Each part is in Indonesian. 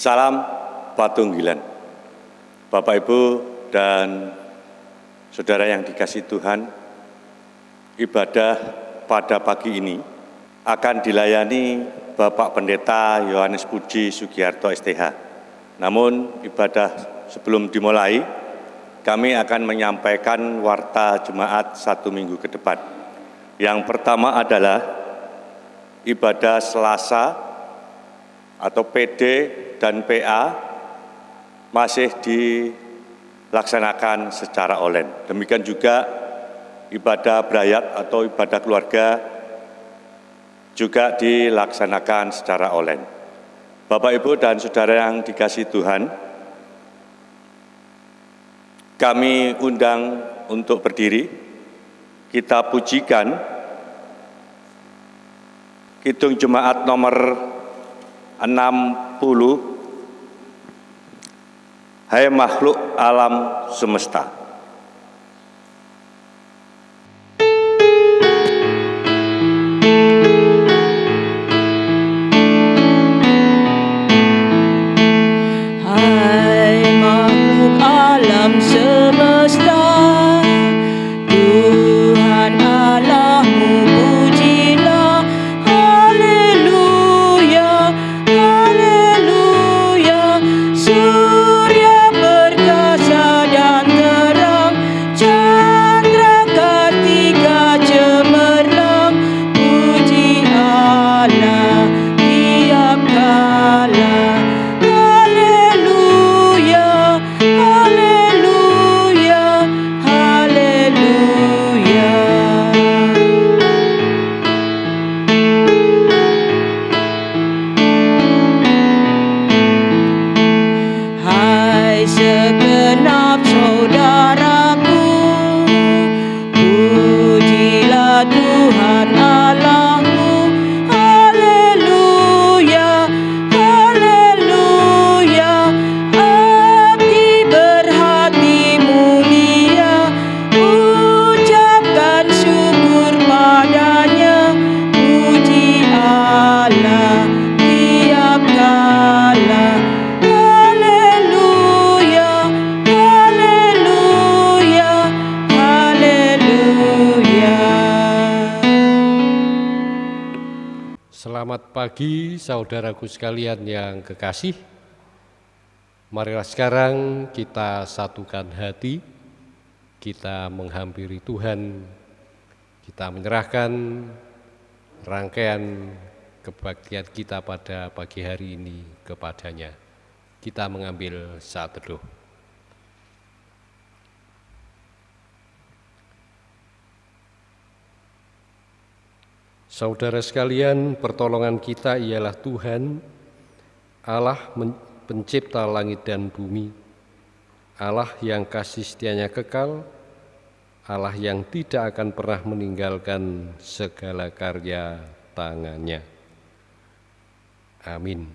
Salam Patunggilan. Bapak Ibu dan Saudara yang dikasih Tuhan, ibadah pada pagi ini akan dilayani Bapak Pendeta Yohanes Puji Sugiarto STH. Namun ibadah sebelum dimulai, kami akan menyampaikan warta jemaat satu minggu ke depan. Yang pertama adalah ibadah Selasa atau PD dan PA masih dilaksanakan secara online. Demikian juga ibadah berayat atau ibadah keluarga juga dilaksanakan secara online. Bapak, Ibu, dan Saudara yang dikasih Tuhan, kami undang untuk berdiri, kita pujikan Kidung Jemaat nomor 60 Hai makhluk alam semesta saudaraku sekalian yang kekasih. Marilah sekarang kita satukan hati, kita menghampiri Tuhan, kita menyerahkan rangkaian kebaktian kita pada pagi hari ini kepadanya. Kita mengambil saat teduh. Saudara sekalian, pertolongan kita ialah Tuhan, Allah pencipta langit dan bumi, Allah yang kasih setianya kekal, Allah yang tidak akan pernah meninggalkan segala karya tangannya. Amin.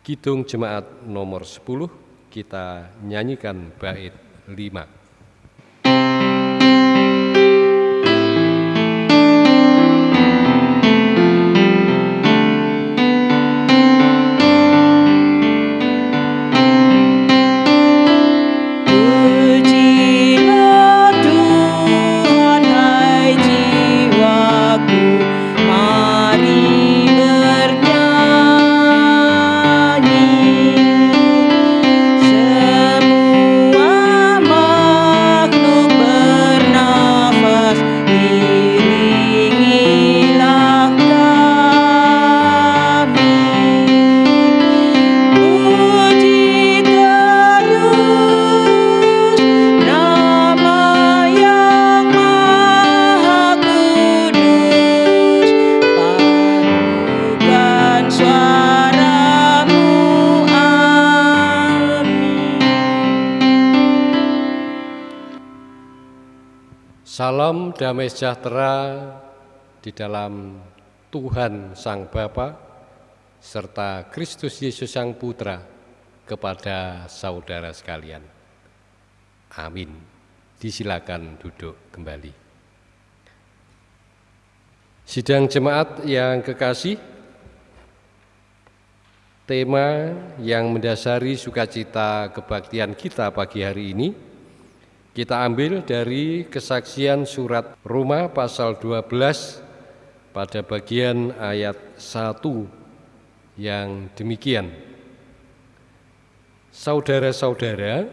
Kidung Jemaat nomor 10, kita nyanyikan bait 5. Damai sejahtera di dalam Tuhan Sang Bapa serta Kristus Yesus Sang Putra kepada saudara sekalian. Amin. Disilakan duduk kembali. Sidang jemaat yang kekasih, tema yang mendasari sukacita kebaktian kita pagi hari ini kita ambil dari kesaksian surat Roma pasal 12 pada bagian ayat 1 yang demikian. Saudara-saudara,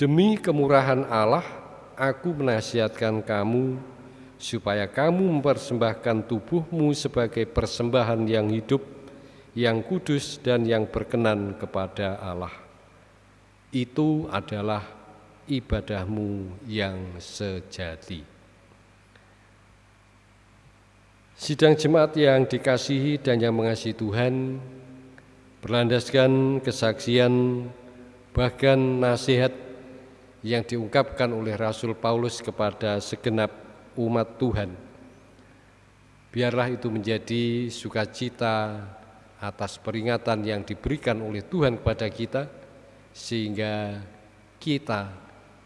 demi kemurahan Allah aku menasihatkan kamu supaya kamu mempersembahkan tubuhmu sebagai persembahan yang hidup, yang kudus dan yang berkenan kepada Allah. Itu adalah ibadahmu yang sejati. Sidang jemaat yang dikasihi dan yang mengasihi Tuhan, berlandaskan kesaksian bahkan nasihat yang diungkapkan oleh Rasul Paulus kepada segenap umat Tuhan. Biarlah itu menjadi sukacita atas peringatan yang diberikan oleh Tuhan kepada kita, sehingga kita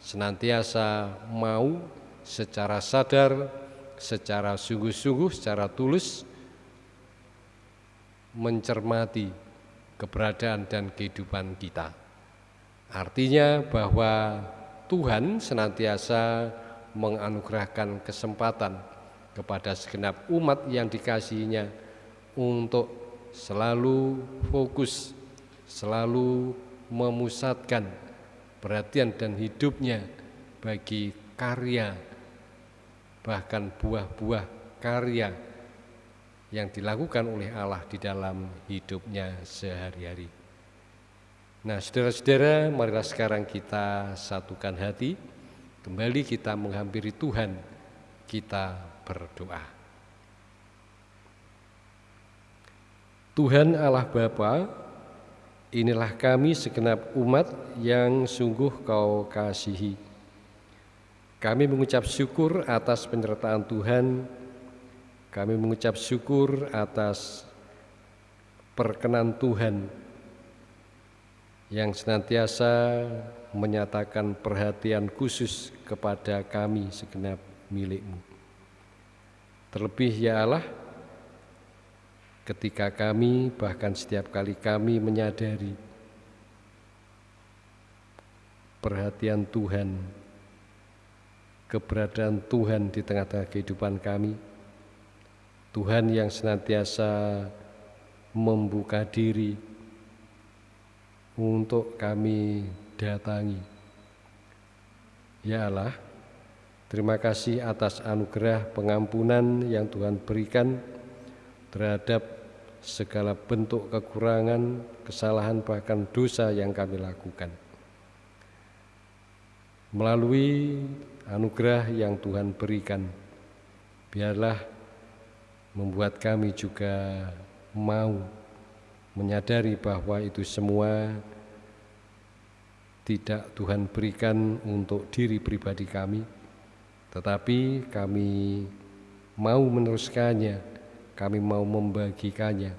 senantiasa mau secara sadar, secara sungguh-sungguh, secara tulus mencermati keberadaan dan kehidupan kita. Artinya bahwa Tuhan senantiasa menganugerahkan kesempatan kepada segenap umat yang dikasihinya untuk selalu fokus, selalu memusatkan perhatian dan hidupnya bagi karya, bahkan buah-buah karya yang dilakukan oleh Allah di dalam hidupnya sehari-hari. Nah, saudara-saudara, marilah sekarang kita satukan hati Kembali kita menghampiri Tuhan, kita berdoa. Tuhan Allah Bapa, inilah kami segenap umat yang sungguh kau kasihi. Kami mengucap syukur atas penyertaan Tuhan, kami mengucap syukur atas perkenan Tuhan yang senantiasa menyatakan perhatian khusus kepada kami segenap milikmu. Terlebih ya Allah, ketika kami bahkan setiap kali kami menyadari perhatian Tuhan, keberadaan Tuhan di tengah-tengah kehidupan kami, Tuhan yang senantiasa membuka diri untuk kami datangi. Ya Allah, terima kasih atas anugerah pengampunan yang Tuhan berikan terhadap segala bentuk kekurangan, kesalahan, bahkan dosa yang kami lakukan. Melalui anugerah yang Tuhan berikan, biarlah membuat kami juga mau menyadari bahwa itu semua tidak Tuhan berikan untuk diri pribadi kami, tetapi kami mau meneruskannya, kami mau membagikannya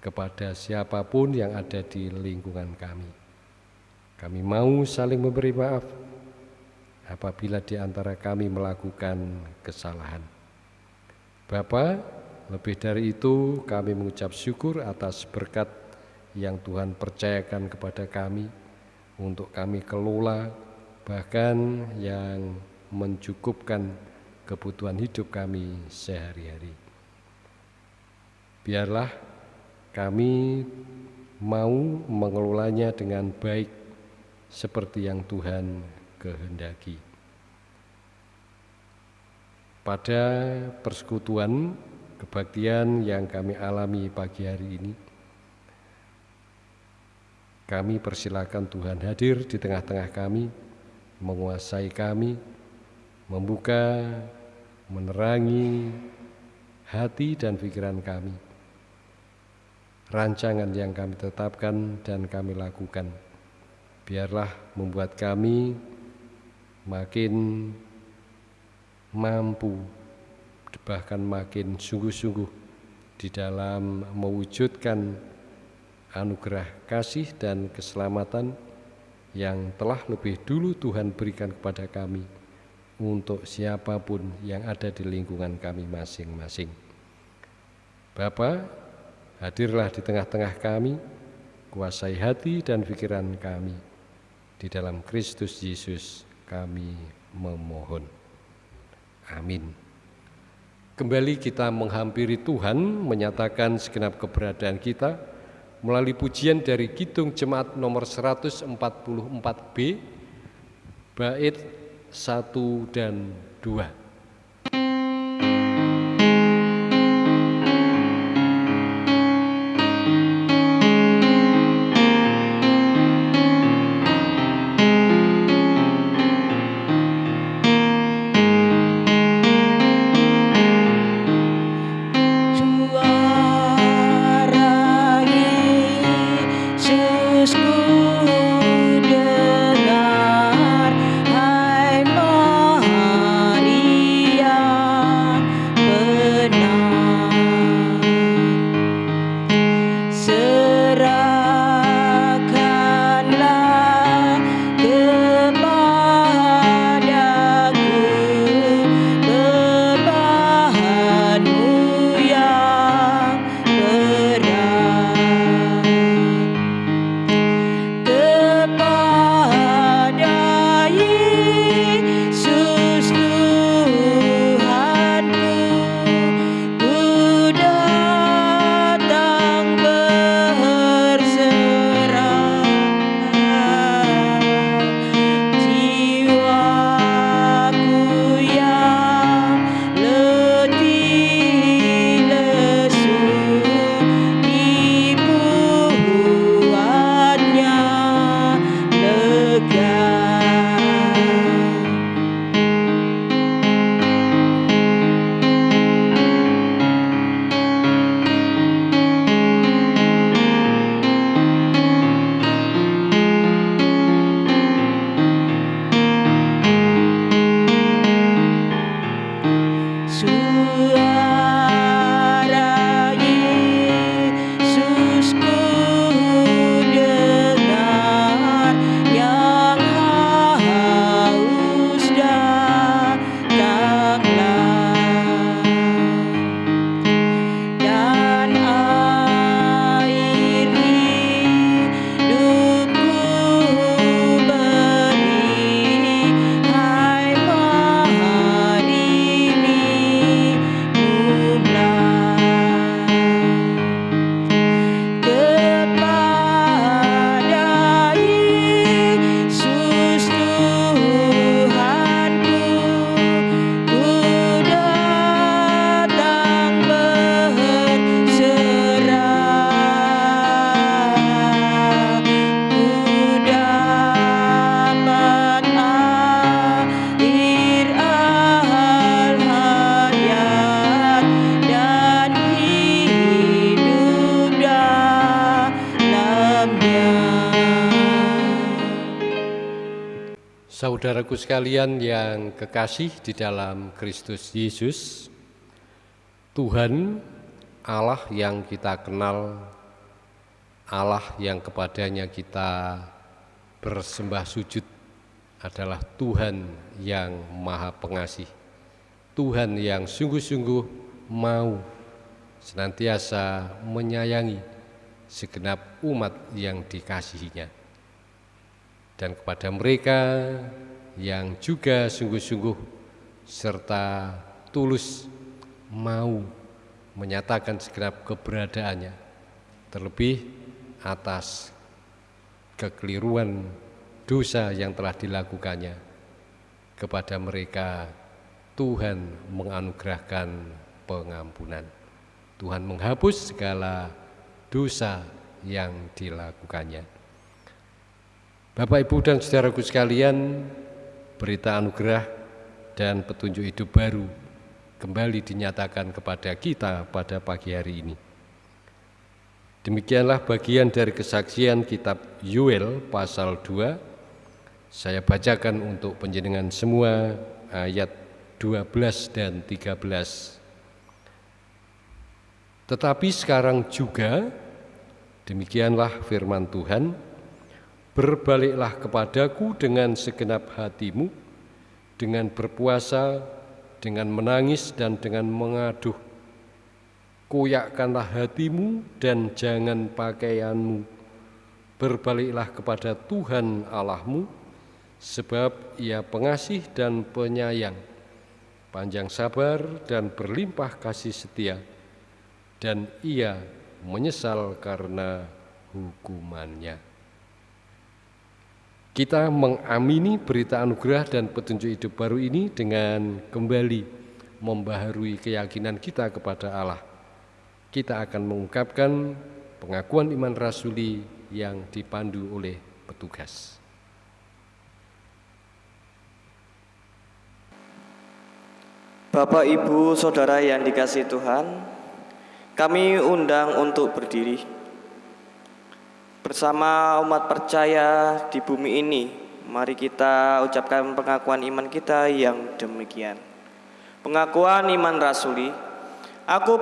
kepada siapa pun yang ada di lingkungan kami. Kami mau saling memberi maaf apabila di antara kami melakukan kesalahan. Bapa, lebih dari itu kami mengucap syukur atas berkat yang Tuhan percayakan kepada kami untuk kami kelola bahkan yang mencukupkan kebutuhan hidup kami sehari-hari. Biarlah kami mau mengelolanya dengan baik seperti yang Tuhan kehendaki. Pada persekutuan kebaktian yang kami alami pagi hari ini, kami persilakan Tuhan hadir di tengah-tengah kami, menguasai kami, membuka, menerangi hati dan pikiran kami. Rancangan yang kami tetapkan dan kami lakukan, biarlah membuat kami makin mampu, bahkan makin sungguh-sungguh di dalam mewujudkan anugerah kasih dan keselamatan yang telah lebih dulu Tuhan berikan kepada kami untuk siapa pun yang ada di lingkungan kami masing-masing. Bapa, Hadirlah di tengah-tengah kami, kuasai hati dan pikiran kami. Di dalam Kristus Yesus kami memohon. Amin. Kembali kita menghampiri Tuhan, menyatakan segenap keberadaan kita melalui pujian dari Kidung Jemaat nomor 144B, bait 1 dan 2. Saudaraku sekalian yang kekasih di dalam Kristus Yesus, Tuhan Allah yang kita kenal, Allah yang kepadanya kita bersembah sujud adalah Tuhan yang Maha Pengasih, Tuhan yang sungguh-sungguh mau senantiasa menyayangi segenap umat yang dikasihinya. Dan kepada mereka yang juga sungguh-sungguh serta tulus mau menyatakan segenap keberadaannya terlebih atas kekeliruan dosa yang telah dilakukannya kepada mereka. Tuhan menganugerahkan pengampunan. Tuhan menghapus segala dosa yang dilakukannya. Bapak, Ibu, dan saudaraku sekalian, berita anugerah dan petunjuk hidup baru kembali dinyatakan kepada kita pada pagi hari ini. Demikianlah bagian dari kesaksian kitab Yuel pasal 2. Saya bacakan untuk penjenengan semua ayat 12 dan 13. Tetapi sekarang juga demikianlah firman Tuhan, Berbaliklah kepadaku dengan segenap hatimu, dengan berpuasa, dengan menangis dan dengan mengaduh. Koyakkanlah hatimu dan jangan pakaianmu. Berbaliklah kepada Tuhan Allahmu, sebab Ia pengasih dan penyayang, panjang sabar dan berlimpah kasih setia, dan Ia menyesal karena hukumannya. Kita mengamini berita anugerah dan petunjuk hidup baru ini dengan kembali membaharui keyakinan kita kepada Allah kita akan mengungkapkan pengakuan iman rasuli yang dipandu oleh petugas. Bapak, Ibu, Saudara yang dikasih Tuhan, kami undang untuk berdiri bersama umat percaya di bumi ini. Mari kita ucapkan pengakuan iman kita yang demikian. Pengakuan iman rasuli Aku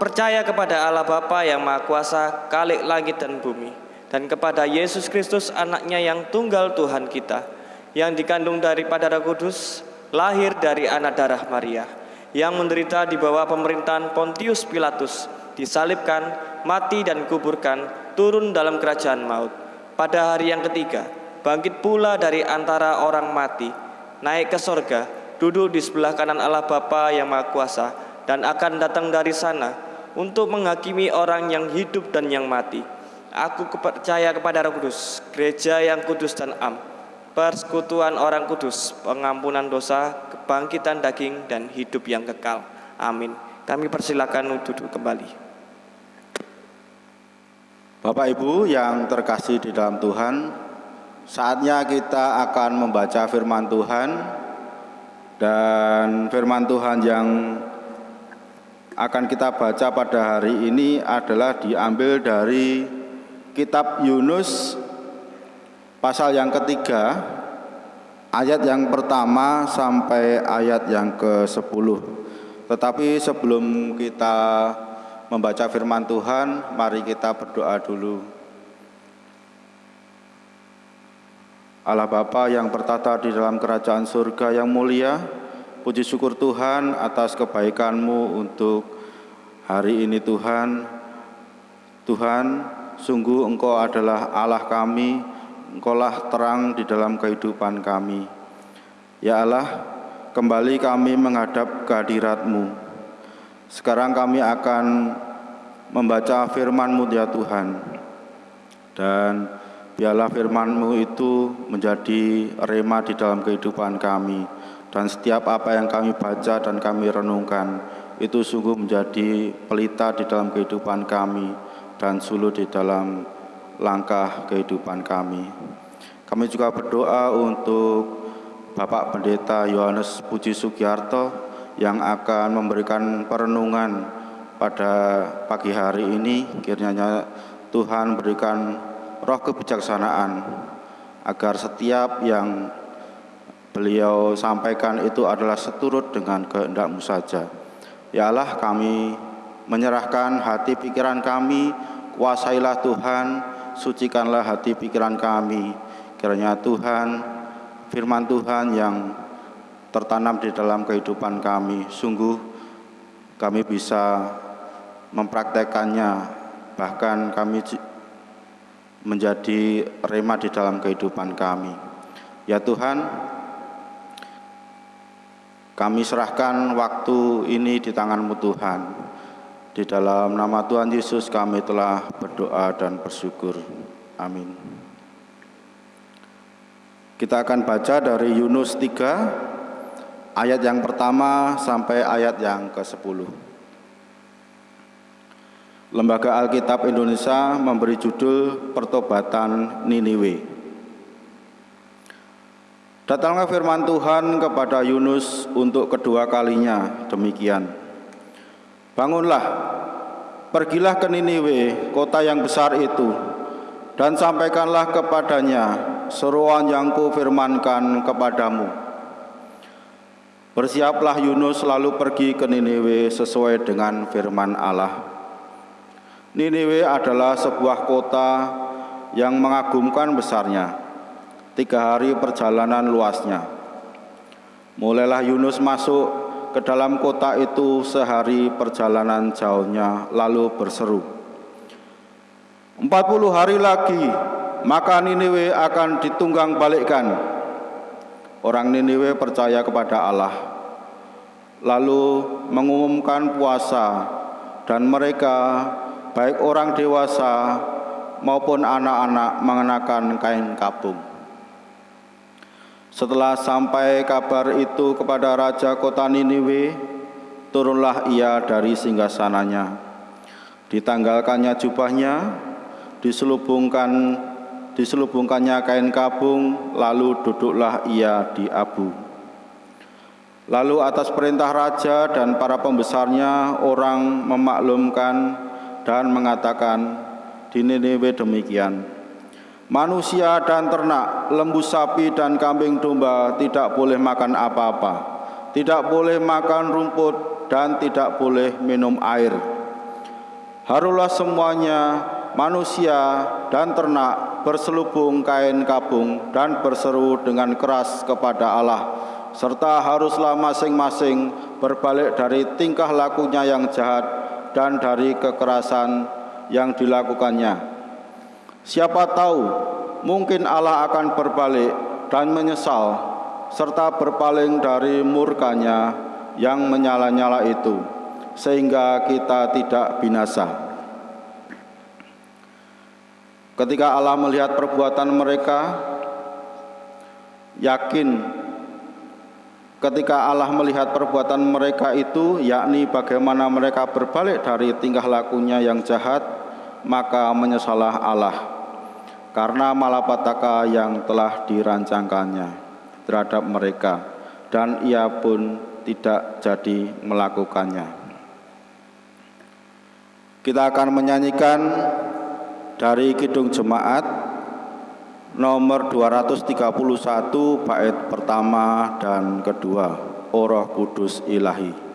percaya kepada Allah Bapa yang Maha Kuasa, Kalik langit dan bumi, dan kepada Yesus Kristus anaknya yang tunggal Tuhan kita, yang dikandung daripada Roh Kudus, lahir dari anak darah Maria, yang menderita di bawah pemerintahan Pontius Pilatus, disalibkan, mati dan kuburkan, turun dalam kerajaan maut. Pada hari yang ketiga, bangkit pula dari antara orang mati, naik ke sorga, duduk di sebelah kanan Allah Bapa yang Maha Kuasa, dan akan datang dari sana untuk menghakimi orang yang hidup dan yang mati. Aku percaya kepada Roh Kudus, gereja yang kudus dan am, persekutuan orang kudus, pengampunan dosa, kebangkitan daging dan hidup yang kekal. Amin. Kami persilakan duduk kembali. Bapak Ibu yang terkasih di dalam Tuhan, saatnya kita akan membaca firman Tuhan dan firman Tuhan yang akan kita baca pada hari ini adalah diambil dari kitab Yunus pasal yang ketiga ayat yang pertama sampai ayat yang ke-10 tetapi sebelum kita membaca firman Tuhan mari kita berdoa dulu Allah Bapa yang bertata di dalam kerajaan surga yang mulia Puji syukur Tuhan atas kebaikan-Mu untuk hari ini Tuhan. Tuhan, sungguh Engkau adalah Allah kami, Engkaulah terang di dalam kehidupan kami. Ya Allah, kembali kami menghadap kehadirat-Mu. Sekarang kami akan membaca firman-Mu ya Tuhan. Dan biarlah firman-Mu itu menjadi rema di dalam kehidupan kami dan setiap apa yang kami baca dan kami renungkan itu sungguh menjadi pelita di dalam kehidupan kami dan suluh di dalam langkah kehidupan kami. Kami juga berdoa untuk Bapak Pendeta Yohanes Puji Sugiarto yang akan memberikan perenungan pada pagi hari ini. Kiranya Tuhan berikan roh kebijaksanaan agar setiap yang beliau sampaikan itu adalah seturut dengan kehendakmu saja. Ya Allah kami menyerahkan hati pikiran kami, kuasailah Tuhan, sucikanlah hati pikiran kami. Kiranya Tuhan, firman Tuhan yang tertanam di dalam kehidupan kami, sungguh kami bisa mempraktekannya, bahkan kami menjadi rema di dalam kehidupan kami. Ya Tuhan, kami serahkan waktu ini di tanganmu Tuhan. Di dalam nama Tuhan Yesus kami telah berdoa dan bersyukur. Amin. Kita akan baca dari Yunus 3 ayat yang pertama sampai ayat yang ke-10. Lembaga Alkitab Indonesia memberi judul Pertobatan Niniwe. Datanglah firman Tuhan kepada Yunus untuk kedua kalinya demikian. Bangunlah, pergilah ke Niniwe, kota yang besar itu, dan sampaikanlah kepadanya seruan yang kufirmankan kepadamu. Bersiaplah Yunus lalu pergi ke Niniwe sesuai dengan firman Allah. Niniwe adalah sebuah kota yang mengagumkan besarnya tiga hari perjalanan luasnya. Mulailah Yunus masuk ke dalam kota itu sehari perjalanan jauhnya, lalu berseru, Empat puluh hari lagi, maka Niniwe akan ditunggang balikkan. Orang Niniwe percaya kepada Allah, lalu mengumumkan puasa, dan mereka, baik orang dewasa maupun anak-anak, mengenakan kain kapung. Setelah sampai kabar itu kepada raja kota Niniwe, turunlah ia dari singgasananya. Ditanggalkannya jubahnya, diselubungkan diselubungkannya kain kabung, lalu duduklah ia di abu. Lalu atas perintah raja dan para pembesarnya, orang memaklumkan dan mengatakan di Niniwe demikian. Manusia dan ternak, lembu sapi dan kambing domba tidak boleh makan apa-apa, tidak boleh makan rumput dan tidak boleh minum air. Harulah semuanya manusia dan ternak berselubung kain kabung dan berseru dengan keras kepada Allah serta haruslah masing-masing berbalik dari tingkah lakunya yang jahat dan dari kekerasan yang dilakukannya Siapa tahu mungkin Allah akan berbalik dan menyesal serta berpaling dari murkanya yang menyala-nyala itu sehingga kita tidak binasa. Ketika Allah melihat perbuatan mereka, yakin ketika Allah melihat perbuatan mereka itu, yakni bagaimana mereka berbalik dari tingkah lakunya yang jahat, maka menyesalah Allah karena malapetaka yang telah dirancangkannya terhadap mereka dan ia pun tidak jadi melakukannya. Kita akan menyanyikan dari Kidung Jemaat nomor 231 bait pertama dan kedua, O Roh Kudus Ilahi.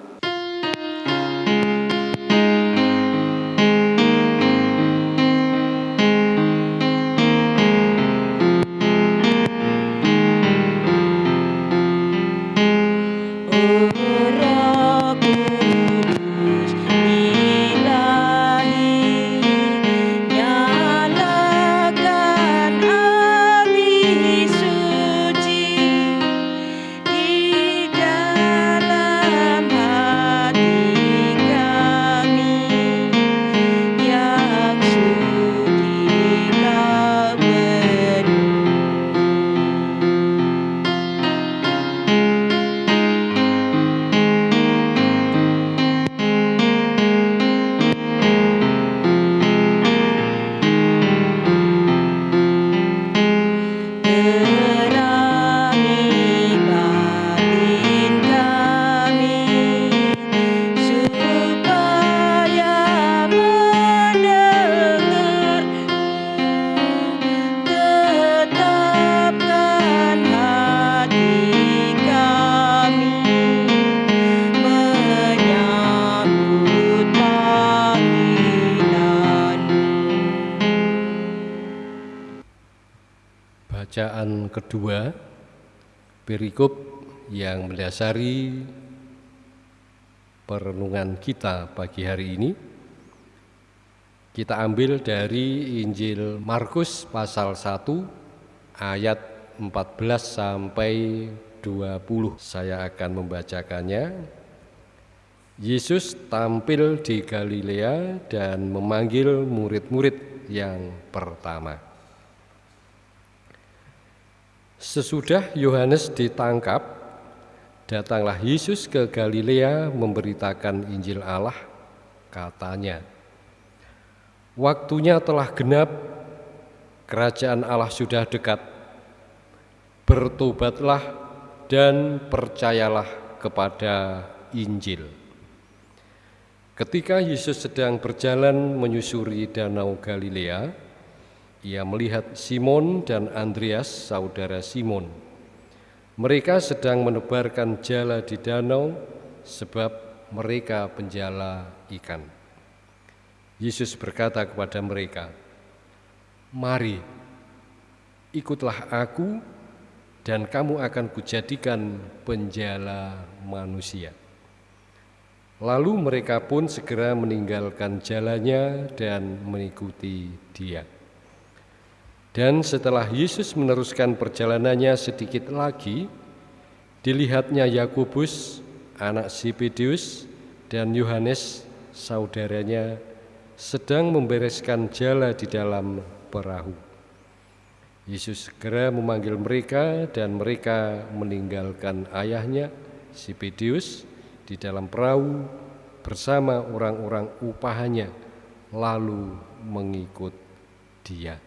Mm-hmm. Kedua, perikop yang mendasari perenungan kita pagi hari ini kita ambil dari Injil Markus pasal 1 ayat 14 sampai 20. Saya akan membacakannya. Yesus tampil di Galilea dan memanggil murid-murid yang pertama. Sesudah Yohanes ditangkap, datanglah Yesus ke Galilea memberitakan Injil Allah, katanya, Waktunya telah genap, kerajaan Allah sudah dekat. Bertobatlah dan percayalah kepada Injil. Ketika Yesus sedang berjalan menyusuri Danau Galilea, ia melihat Simon dan Andreas, saudara Simon. Mereka sedang menebarkan jala di danau sebab mereka penjala ikan. Yesus berkata kepada mereka, "Mari, ikutlah aku dan kamu akan kujadikan penjala manusia." Lalu mereka pun segera meninggalkan jalannya dan mengikuti dia. Dan setelah Yesus meneruskan perjalanannya sedikit lagi, dilihatnya Yakobus, anak Zebedius, dan Yohanes, saudaranya, sedang membereskan jala di dalam perahu. Yesus segera memanggil mereka dan mereka meninggalkan ayahnya, Zebedius, di dalam perahu bersama orang-orang upahannya lalu mengikut dia.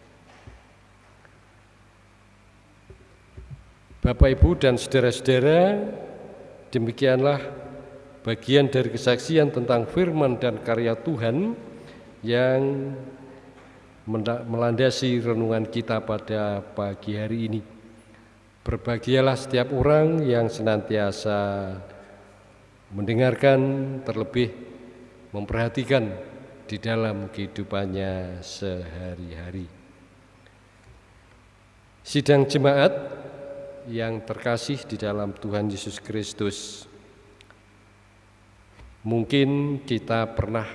Bapak Ibu dan saudara-saudara, demikianlah bagian dari kesaksian tentang firman dan karya Tuhan yang melandasi renungan kita pada pagi hari ini. Berbahagialah setiap orang yang senantiasa mendengarkan terlebih memperhatikan di dalam kehidupannya sehari-hari. Sidang jemaat yang terkasih di dalam Tuhan Yesus Kristus, mungkin kita pernah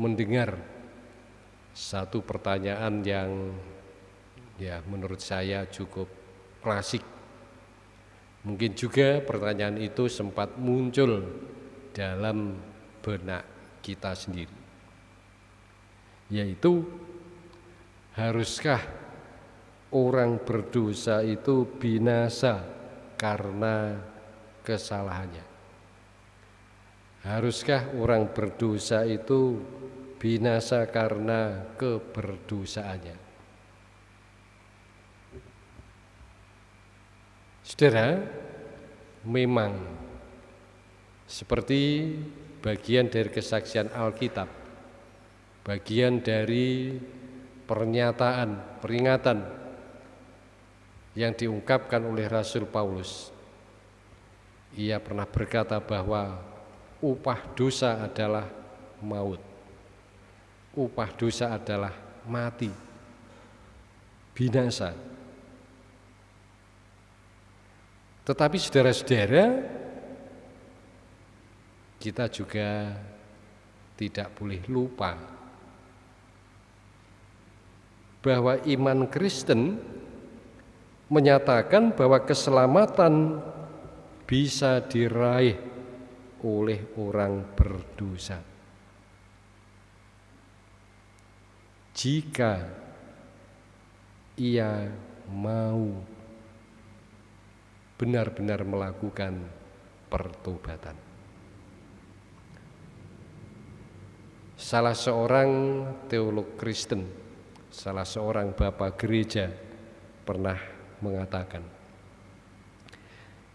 mendengar satu pertanyaan yang ya menurut saya cukup klasik Mungkin juga pertanyaan itu sempat muncul dalam benak kita sendiri. Yaitu haruskah orang berdosa itu binasa karena kesalahannya? Haruskah orang berdosa itu binasa karena keberdosaannya? Saudara, memang seperti bagian dari kesaksian Alkitab, bagian dari pernyataan, peringatan yang diungkapkan oleh Rasul Paulus. Ia pernah berkata bahwa upah dosa adalah maut. Upah dosa adalah mati, binasa. Tetapi saudara-saudara, kita juga tidak boleh lupa bahwa iman Kristen menyatakan bahwa keselamatan bisa diraih oleh orang berdosa. Jika ia mau benar-benar melakukan pertobatan. Salah seorang teolog Kristen, salah seorang bapak gereja pernah mengatakan,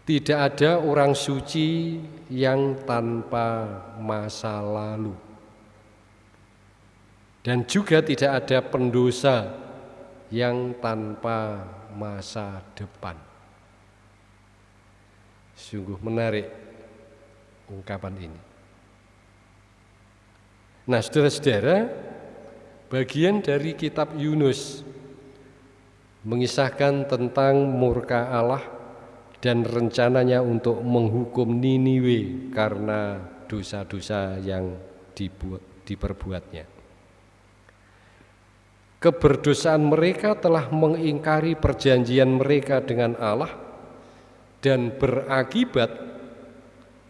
tidak ada orang suci yang tanpa masa lalu. Dan juga tidak ada pendosa yang tanpa masa depan. Sungguh menarik ungkapan ini. Nah, saudara-saudara, bagian dari kitab Yunus mengisahkan tentang murka Allah dan rencananya untuk menghukum Niniwe karena dosa-dosa yang dibuat, diperbuatnya. Keberdosaan mereka telah mengingkari perjanjian mereka dengan Allah dan berakibat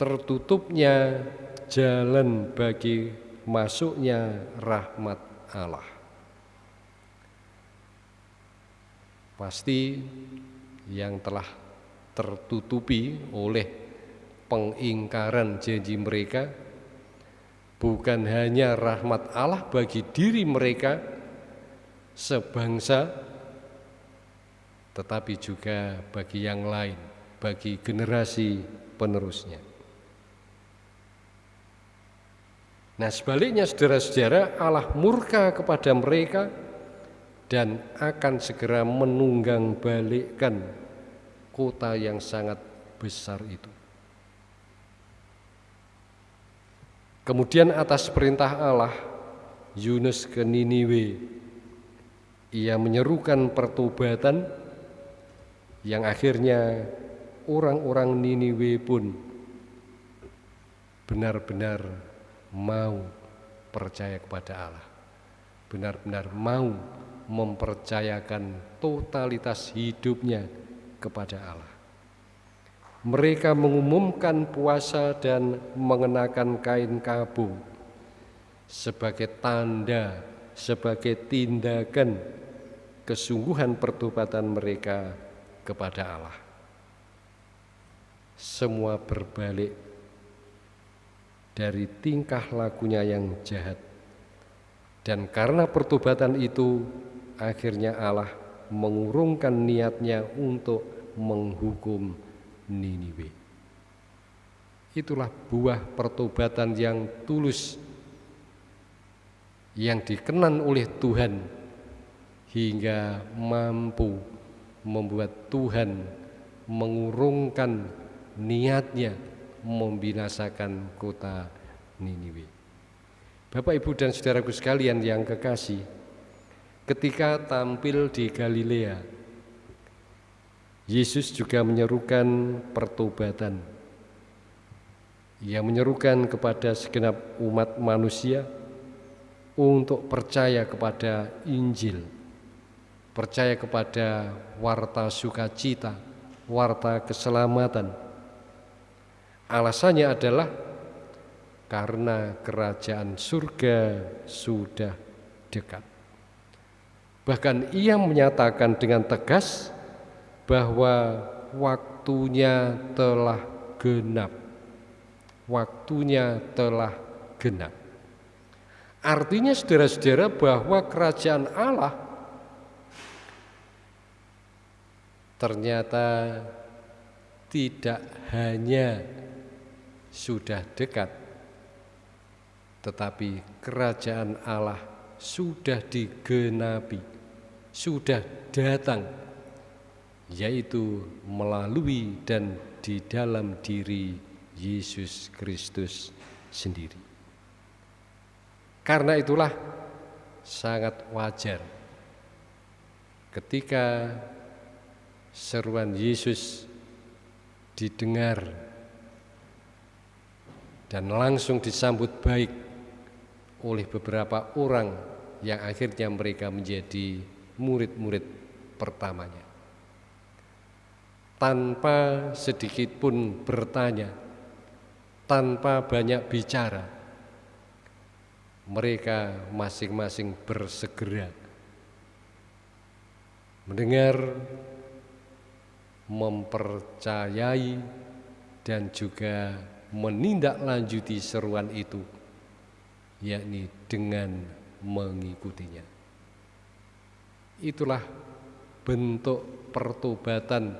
tertutupnya jalan bagi masuknya rahmat Allah. Pasti yang telah tertutupi oleh pengingkaran janji mereka bukan hanya rahmat Allah bagi diri mereka sebangsa tetapi juga bagi yang lain bagi generasi penerusnya. Nah sebaliknya saudara-saudara Allah murka kepada mereka dan akan segera menunggang balikkan kota yang sangat besar itu. Kemudian atas perintah Allah Yunus ke Niniwe ia menyerukan pertobatan yang akhirnya orang-orang Niniwe pun benar-benar mau percaya kepada Allah, benar-benar mau mempercayakan totalitas hidupnya kepada Allah. Mereka mengumumkan puasa dan mengenakan kain kabu sebagai tanda, sebagai tindakan kesungguhan pertobatan mereka kepada Allah. Semua berbalik dari tingkah lakunya yang jahat. Dan karena pertobatan itu, akhirnya Allah mengurungkan niatnya untuk menghukum Niniwe. Itulah buah pertobatan yang tulus yang dikenan oleh Tuhan hingga mampu membuat Tuhan mengurungkan niatnya membinasakan kota Niniwe. Bapak, Ibu, dan saudaraku sekalian yang kekasih, ketika tampil di Galilea, Yesus juga menyerukan pertobatan. Ia menyerukan kepada segenap umat manusia untuk percaya kepada Injil, percaya kepada warta sukacita, warta keselamatan. Alasannya adalah karena kerajaan surga sudah dekat. Bahkan ia menyatakan dengan tegas bahwa waktunya telah genap. Waktunya telah genap. Artinya saudara-saudara bahwa kerajaan Allah ternyata tidak hanya sudah dekat, tetapi kerajaan Allah sudah digenapi, sudah datang, yaitu melalui dan di dalam diri Yesus Kristus sendiri. Karena itulah sangat wajar ketika seruan Yesus didengar dan langsung disambut baik oleh beberapa orang yang akhirnya mereka menjadi murid-murid pertamanya. Tanpa sedikit pun bertanya, tanpa banyak bicara, mereka masing-masing bersegera mendengar, mempercayai, dan juga menindaklanjuti seruan itu, yakni dengan mengikutinya. Itulah bentuk pertobatan,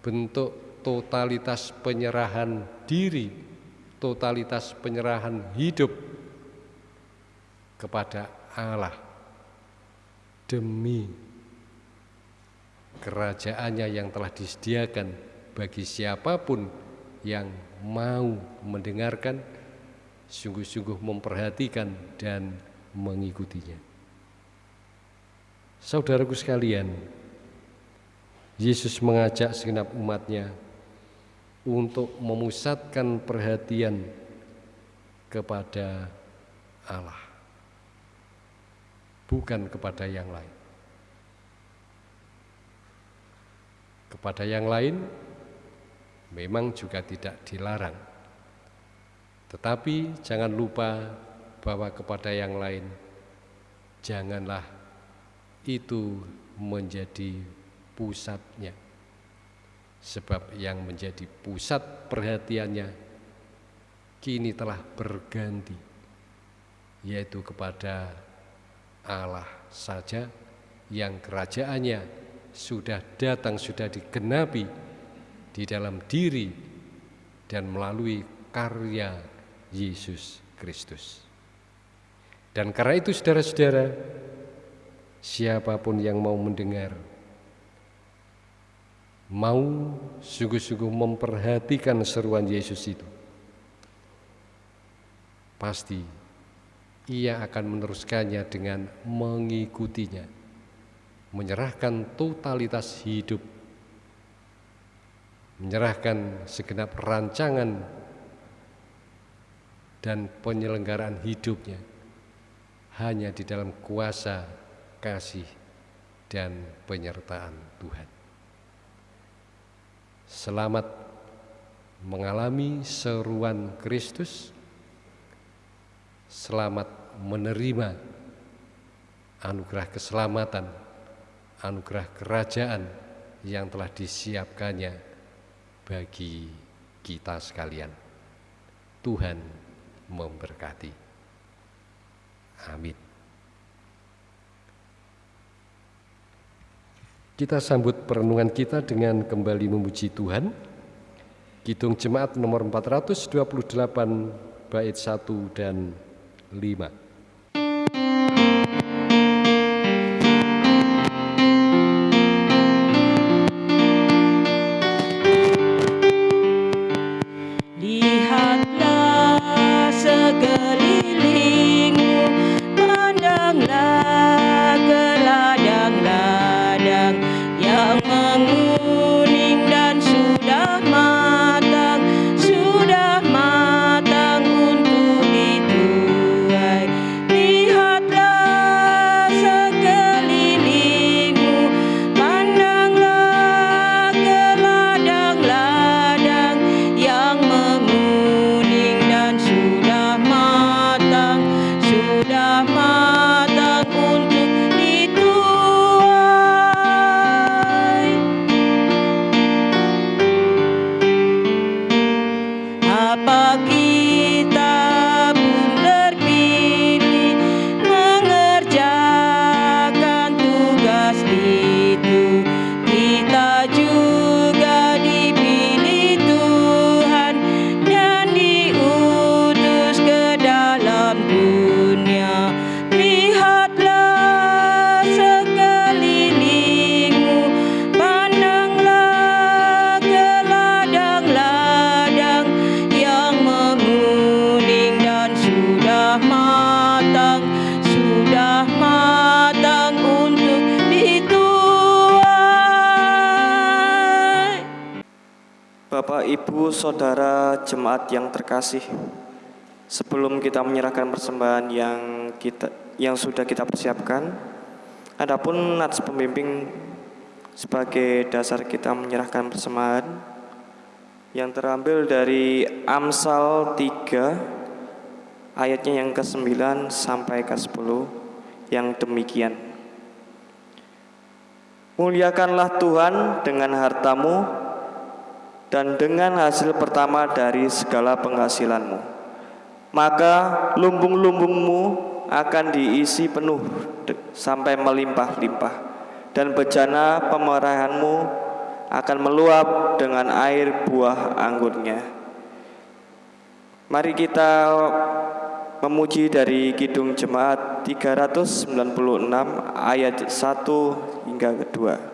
bentuk totalitas penyerahan diri, totalitas penyerahan hidup kepada Allah demi kerajaannya yang telah disediakan bagi siapa pun yang mau mendengarkan, sungguh-sungguh memperhatikan dan mengikutinya. Saudaraku sekalian, Yesus mengajak segenap umatnya untuk memusatkan perhatian kepada Allah bukan kepada yang lain. Kepada yang lain memang juga tidak dilarang. Tetapi jangan lupa bahwa kepada yang lain janganlah itu menjadi pusatnya. Sebab yang menjadi pusat perhatiannya kini telah berganti yaitu kepada Allah saja yang kerajaannya sudah datang, sudah digenapi di dalam diri dan melalui karya Yesus Kristus. Dan karena itu saudara-saudara, siapa pun yang mau mendengar, mau sungguh-sungguh memperhatikan seruan Yesus itu, pasti ia akan meneruskannya dengan mengikutinya, menyerahkan totalitas hidup, menyerahkan segenap rancangan dan penyelenggaraan hidupnya hanya di dalam kuasa, kasih, dan penyertaan Tuhan. Selamat mengalami seruan Kristus, selamat menerima anugerah keselamatan, anugerah kerajaan yang telah disiapkannya bagi kita sekalian. Tuhan memberkati. Amin. Kita sambut perenungan kita dengan kembali memuji Tuhan. Kidung Jemaat nomor 428 bait 1 dan 5. Jemaat yang terkasih, sebelum kita menyerahkan persembahan yang kita yang sudah kita persiapkan, adapun nats pembimbing sebagai dasar kita menyerahkan persembahan yang terambil dari Amsal 3 ayatnya yang ke-9 sampai ke-10 yang demikian. Muliakanlah Tuhan dengan hartamu dan dengan hasil pertama dari segala penghasilanmu. Maka lumbung-lumbungmu akan diisi penuh sampai melimpah-limpah dan bejana pemerahanmu akan meluap dengan air buah anggurnya. Mari kita memuji dari Kidung Jemaat 396 ayat 1 hingga kedua.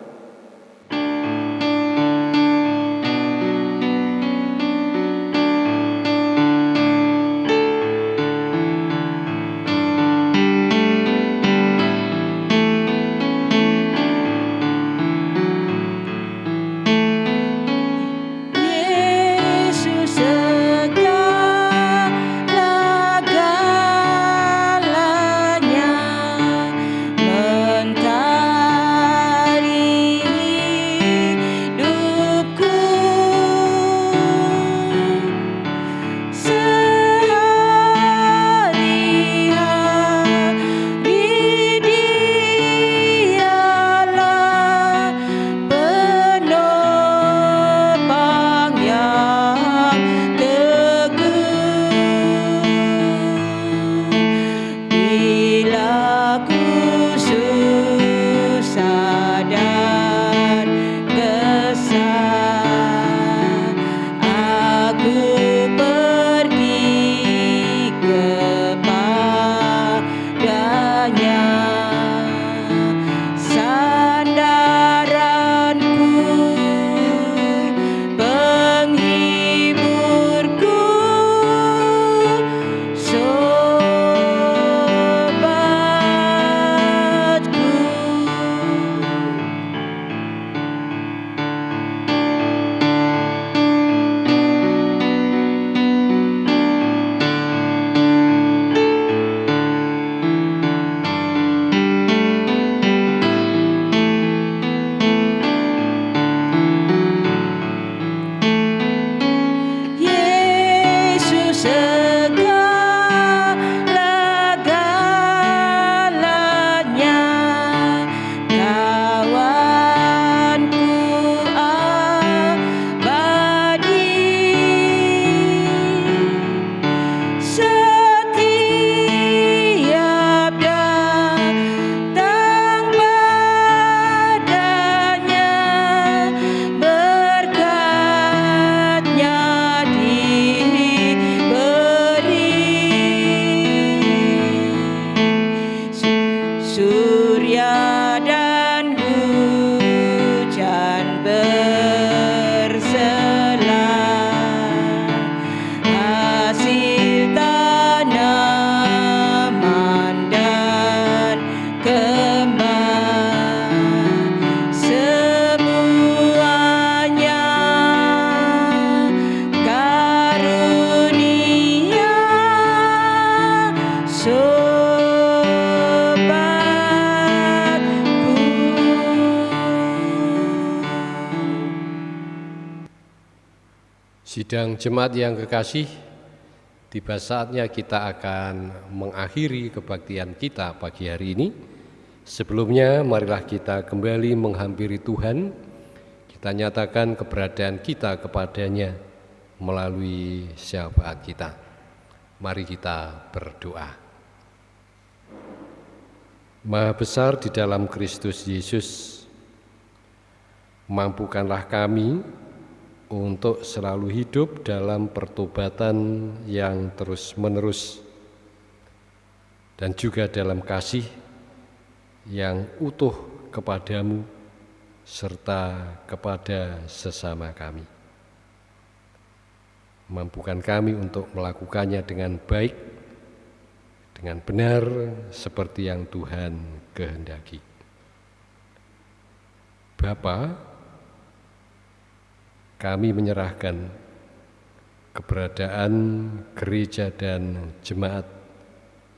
Sidang jemaat yang kekasih, tiba saatnya kita akan mengakhiri kebaktian kita pagi hari ini. Sebelumnya, marilah kita kembali menghampiri Tuhan. Kita nyatakan keberadaan kita kepadanya melalui syafaat kita. Mari kita berdoa. Maha besar di dalam Kristus Yesus, mampukanlah kami untuk selalu hidup dalam pertobatan yang terus-menerus dan juga dalam kasih yang utuh kepadamu serta kepada sesama kami. Mampukan kami untuk melakukannya dengan baik, dengan benar seperti yang Tuhan kehendaki. Bapak, kami menyerahkan keberadaan gereja dan jemaat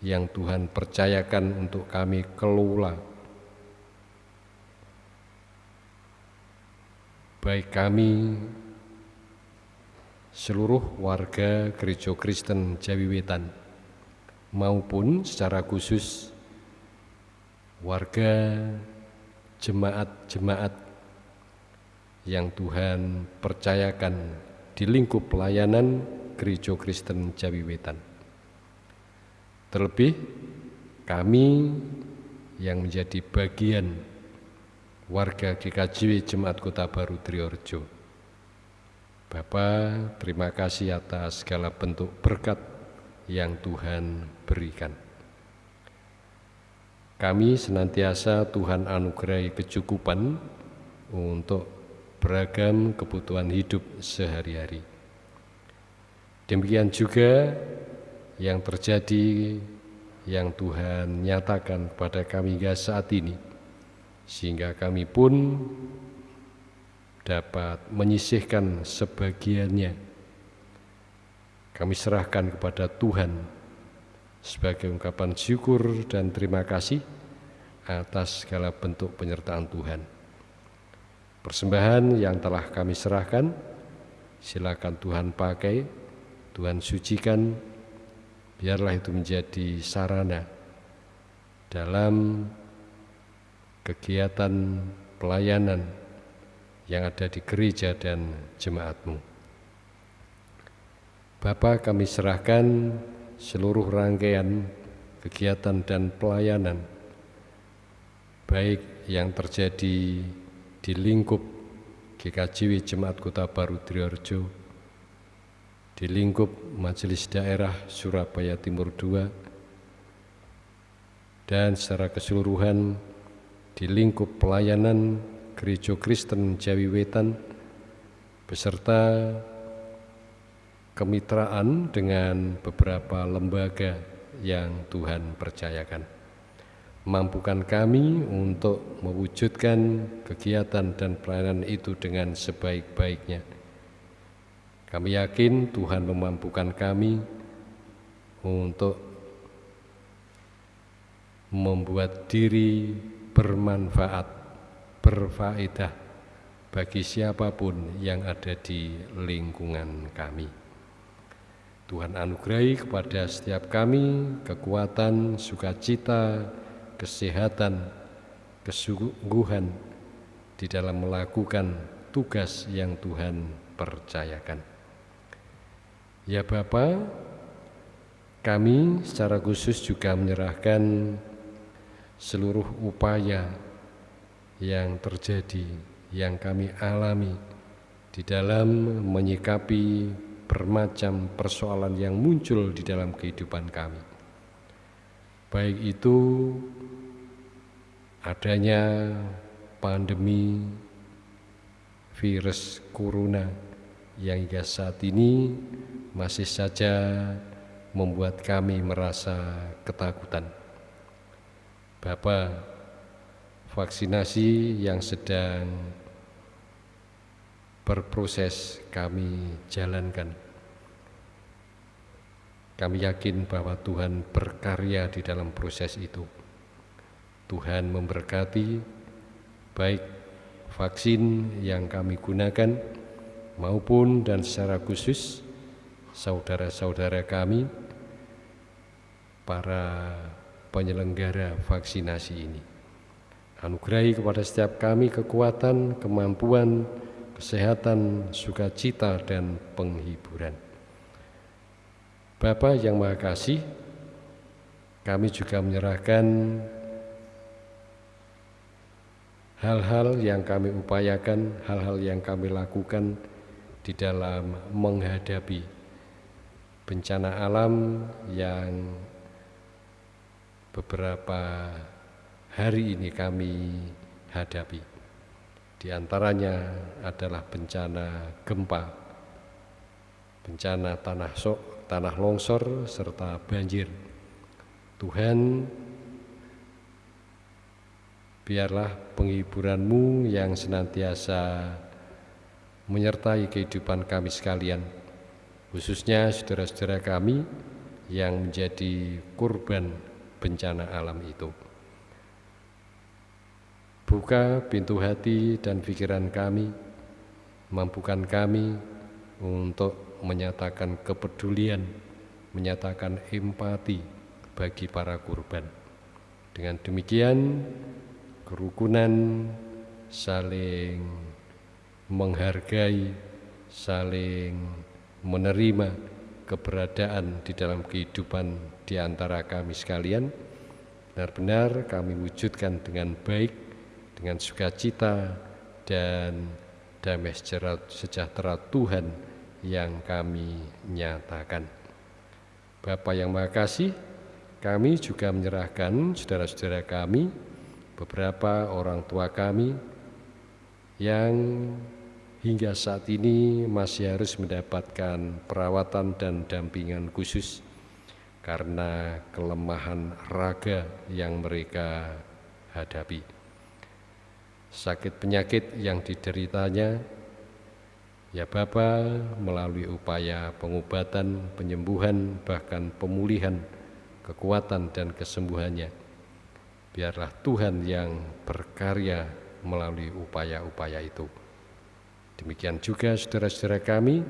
yang Tuhan percayakan untuk kami kelola. Baik kami seluruh warga Gereja Kristen Jawi Wetan maupun secara khusus warga jemaat-jemaat yang Tuhan percayakan di lingkup pelayanan Gereja Kristen Jawi Wetan. Terlebih kami yang menjadi bagian warga GKJW Jemaat Kota Baru Triorjo. Bapak, terima kasih atas segala bentuk berkat yang Tuhan berikan. Kami senantiasa Tuhan anugerahi kecukupan untuk beragam kebutuhan hidup sehari-hari. Demikian juga yang terjadi yang Tuhan nyatakan kepada kami hingga saat ini, sehingga kami pun dapat menyisihkan sebagiannya. Kami serahkan kepada Tuhan sebagai ungkapan syukur dan terima kasih atas segala bentuk penyertaan Tuhan. Persembahan yang telah kami serahkan, silakan Tuhan pakai, Tuhan sucikan, biarlah itu menjadi sarana dalam kegiatan pelayanan yang ada di gereja dan jemaatmu. Bapak kami serahkan seluruh rangkaian kegiatan dan pelayanan baik yang terjadi di lingkup GKJW Jemaat Kota Baru Triorjo, di lingkup Majelis Daerah Surabaya Timur II, dan secara keseluruhan di lingkup pelayanan Gereja Kristen Jawi Wetan beserta kemitraan dengan beberapa lembaga yang Tuhan percayakan mampukan kami untuk mewujudkan kegiatan dan pelayanan itu dengan sebaik-baiknya. Kami yakin Tuhan memampukan kami untuk membuat diri bermanfaat, berfaedah bagi siapa pun yang ada di lingkungan kami. Tuhan anugerahi kepada setiap kami kekuatan, sukacita, kesehatan, kesungguhan di dalam melakukan tugas yang Tuhan percayakan. Ya Bapa, kami secara khusus juga menyerahkan seluruh upaya yang terjadi, yang kami alami di dalam menyikapi bermacam persoalan yang muncul di dalam kehidupan kami. Baik itu adanya pandemi virus corona yang hingga saat ini masih saja membuat kami merasa ketakutan. Bapak, vaksinasi yang sedang berproses kami jalankan. Kami yakin bahwa Tuhan berkarya di dalam proses itu. Tuhan memberkati baik vaksin yang kami gunakan maupun dan secara khusus saudara-saudara kami, para penyelenggara vaksinasi ini. Anugerahi kepada setiap kami kekuatan, kemampuan, kesehatan, sukacita, dan penghiburan. Bapa yang Maha Kasih, kami juga menyerahkan hal-hal yang kami upayakan, hal-hal yang kami lakukan di dalam menghadapi bencana alam yang beberapa hari ini kami hadapi. Di antaranya adalah bencana gempa, bencana tanah sok, tanah longsor, serta banjir. Tuhan, biarlah penghiburanmu yang senantiasa menyertai kehidupan kami sekalian, khususnya saudara-saudara kami yang menjadi kurban bencana alam itu. Buka pintu hati dan pikiran kami, mampukan kami untuk menyatakan kepedulian, menyatakan empati bagi para kurban. Dengan demikian, kerukunan saling menghargai, saling menerima keberadaan di dalam kehidupan di antara kami sekalian, benar-benar kami wujudkan dengan baik, dengan sukacita, dan damai sejahtera Tuhan yang kami nyatakan. Bapak yang Maha Kasih, kami juga menyerahkan saudara-saudara kami, beberapa orang tua kami yang hingga saat ini masih harus mendapatkan perawatan dan dampingan khusus karena kelemahan raga yang mereka hadapi. Sakit penyakit yang dideritanya Ya Bapa, melalui upaya pengobatan, penyembuhan, bahkan pemulihan, kekuatan dan kesembuhannya, biarlah Tuhan yang berkarya melalui upaya-upaya itu. Demikian juga saudara-saudara kami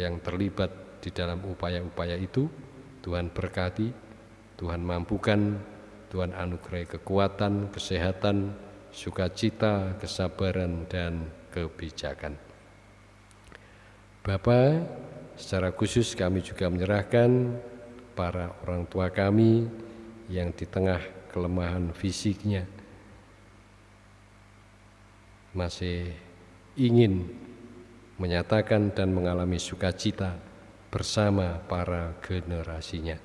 yang terlibat di dalam upaya-upaya itu, Tuhan berkati, Tuhan mampukan, Tuhan anugerai kekuatan, kesehatan, sukacita, kesabaran, dan kebijakan. Bapak, secara khusus kami juga menyerahkan para orang tua kami yang di tengah kelemahan fisiknya masih ingin menyatakan dan mengalami sukacita bersama para generasinya.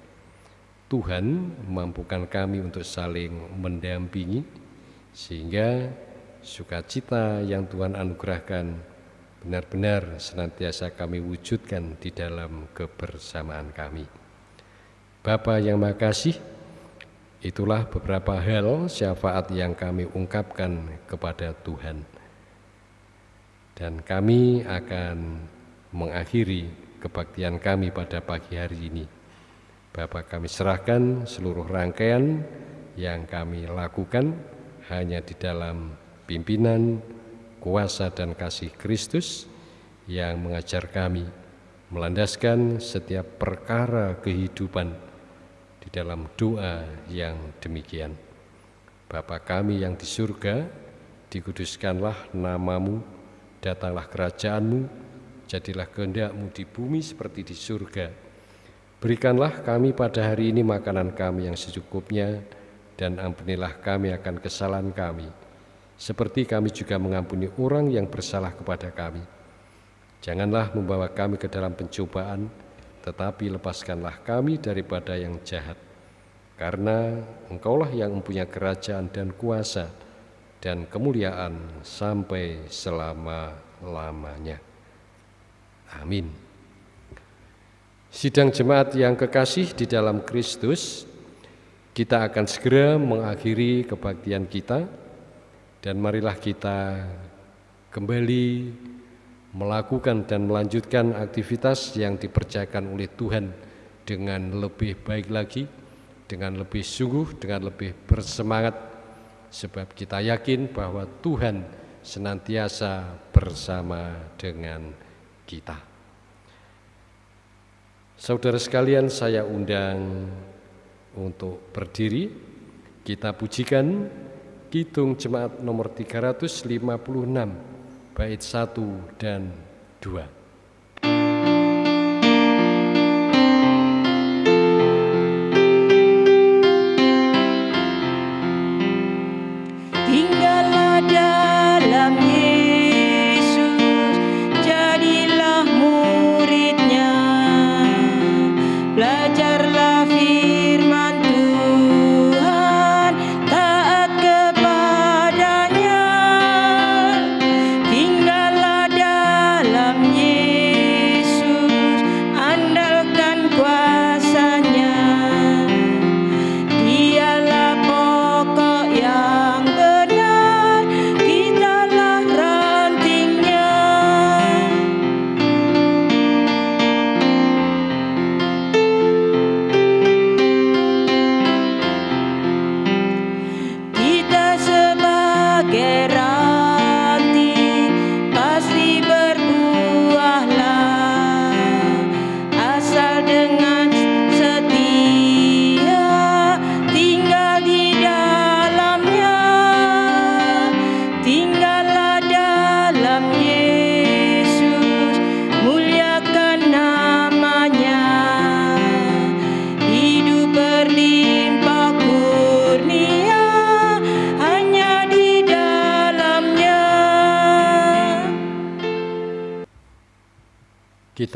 Tuhan mampukan kami untuk saling mendampingi sehingga sukacita yang Tuhan anugerahkan benar-benar senantiasa kami wujudkan di dalam kebersamaan kami. Bapa yang makasih, itulah beberapa hal syafaat yang kami ungkapkan kepada Tuhan. Dan kami akan mengakhiri kebaktian kami pada pagi hari ini. Bapak kami serahkan seluruh rangkaian yang kami lakukan hanya di dalam pimpinan, kuasa dan kasih Kristus yang mengajar kami melandaskan setiap perkara kehidupan di dalam doa yang demikian. Bapa kami yang di surga, dikuduskanlah namamu, datanglah kerajaanmu, jadilah kehendakmu di bumi seperti di surga. Berikanlah kami pada hari ini makanan kami yang secukupnya, dan ampunilah kami akan kesalahan kami, seperti kami juga mengampuni orang yang bersalah kepada kami. Janganlah membawa kami ke dalam pencobaan, tetapi lepaskanlah kami daripada yang jahat. Karena engkaulah yang mempunyai kerajaan dan kuasa dan kemuliaan sampai selama-lamanya. Amin. Sidang jemaat yang kekasih di dalam Kristus, kita akan segera mengakhiri kebaktian kita dan marilah kita kembali melakukan dan melanjutkan aktivitas yang dipercayakan oleh Tuhan dengan lebih baik lagi, dengan lebih sungguh, dengan lebih bersemangat, sebab kita yakin bahwa Tuhan senantiasa bersama dengan kita. Saudara sekalian, saya undang untuk berdiri. Kita pujikan Kidung Jemaat nomor 356, bait 1 dan 2.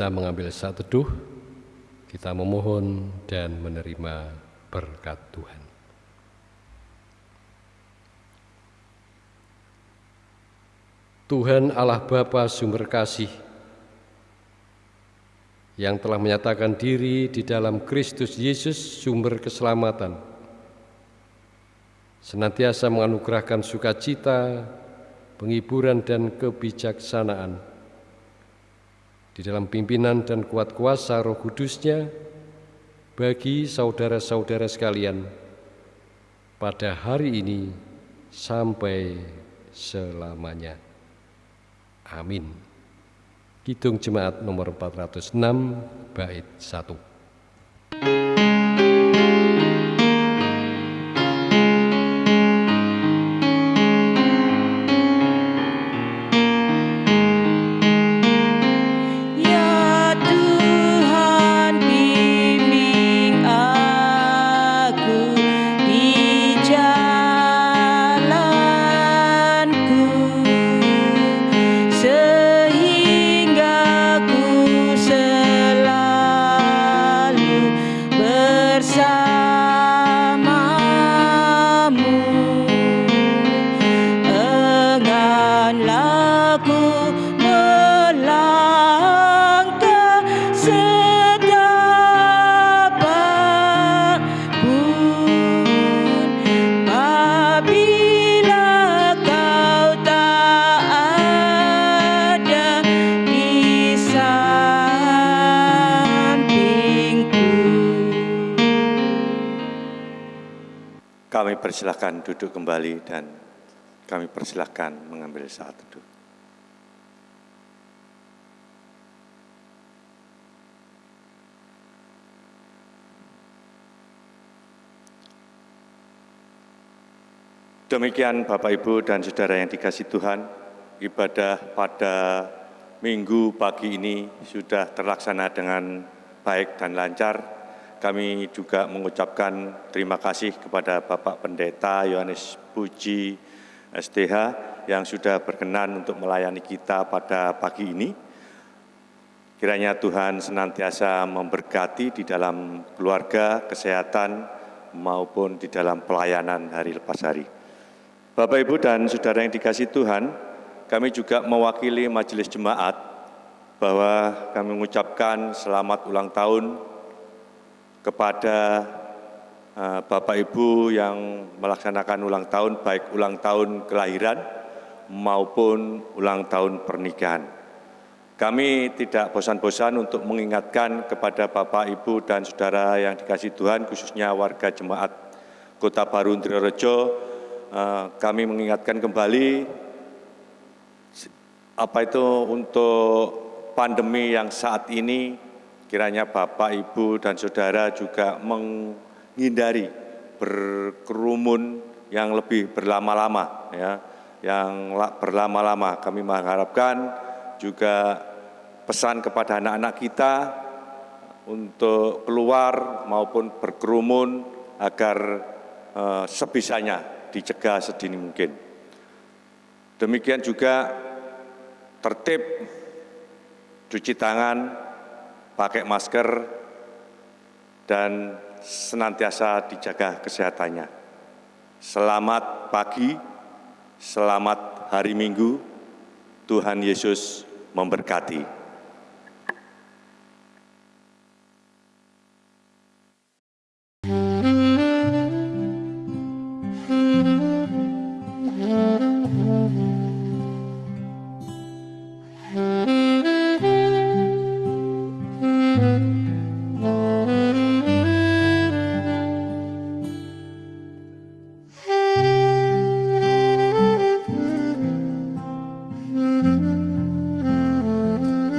Kita mengambil saat teduh, kita memohon dan menerima berkat Tuhan. Tuhan Allah Bapa sumber kasih yang telah menyatakan diri di dalam Kristus Yesus sumber keselamatan, senantiasa menganugerahkan sukacita, penghiburan dan kebijaksanaan di dalam pimpinan dan kuat kuasa roh kudusnya bagi saudara-saudara sekalian pada hari ini sampai selamanya. Amin. Kidung Jemaat nomor 406 bait 1. Kami persilahkan duduk kembali dan kami persilahkan mengambil saat teduh. Demikian Bapak Ibu dan Saudara yang dikasih Tuhan, ibadah pada minggu pagi ini sudah terlaksana dengan baik dan lancar. Kami juga mengucapkan terima kasih kepada Bapak Pendeta Yohanes Puji STH yang sudah berkenan untuk melayani kita pada pagi ini. Kiranya Tuhan senantiasa memberkati di dalam keluarga, kesehatan, maupun di dalam pelayanan hari lepas hari. Bapak, Ibu, dan Saudara yang dikasih Tuhan, kami juga mewakili Majelis Jemaat bahwa kami mengucapkan selamat ulang tahun kepada eh, Bapak Ibu yang melaksanakan ulang tahun, baik ulang tahun kelahiran maupun ulang tahun pernikahan. Kami tidak bosan-bosan untuk mengingatkan kepada Bapak, Ibu, dan Saudara yang dikasih Tuhan, khususnya warga jemaat Kota Baru Trirejo, eh, kami mengingatkan kembali apa itu untuk pandemi yang saat ini kiranya Bapak, Ibu, dan Saudara juga menghindari berkerumun yang lebih berlama-lama ya yang berlama-lama kami mengharapkan juga pesan kepada anak-anak kita untuk keluar maupun berkerumun agar eh, sebisanya dicegah sedini mungkin. Demikian juga tertib cuci tangan, pakai masker, dan senantiasa dijaga kesehatannya. Selamat pagi, selamat hari Minggu, Tuhan Yesus memberkati.